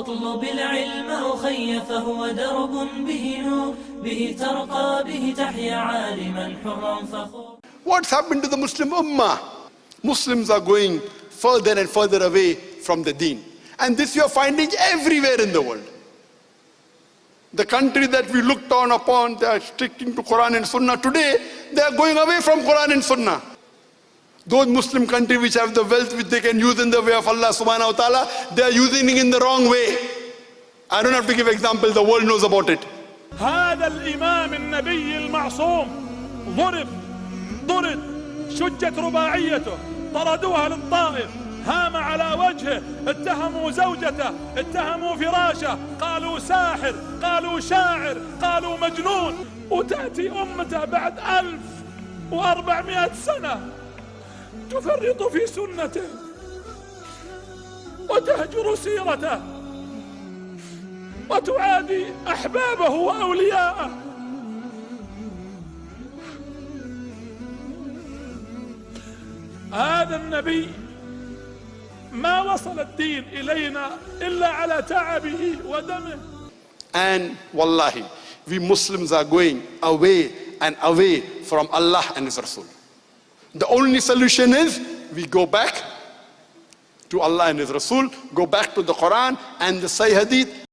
اطلب العلم أخي فهو درب به نور به ترقى به تحيا عالما حرا فخور What's happened to the Muslim Ummah? Muslims are going further and further away from the deen. And this you are finding everywhere in the world. The country that we looked down upon, they are sticking to Quran and Sunnah. Today, they are going away from Quran and Sunnah. Those Muslim countries which have the wealth which they can use in the way of Allah subhanahu wa ta'ala, they are using it in the wrong way. I don't have to give example, the world knows about it. هذا الإمام النبي المعصوم ضرب ضرب شجت رباعيته طردوها للطائف هام على وجهه اتهموا زوجته اتهموا فراشه قالوا ساحر قالوا شاعر قالوا مجنون وتأتي أمته بعد ألف وأربعمائة سنة تفرط في سنته وتهجر سيرته وتعادي أحبابه وأولياءه هذا النبي ما وصل الدين إلينا إلا على تعبه ودمه And wallahi, we Muslims are going away and away from Allah and His Rasul. The only solution is we go back to Allah and His Rasul, go back to the Quran and the Sahih Hadith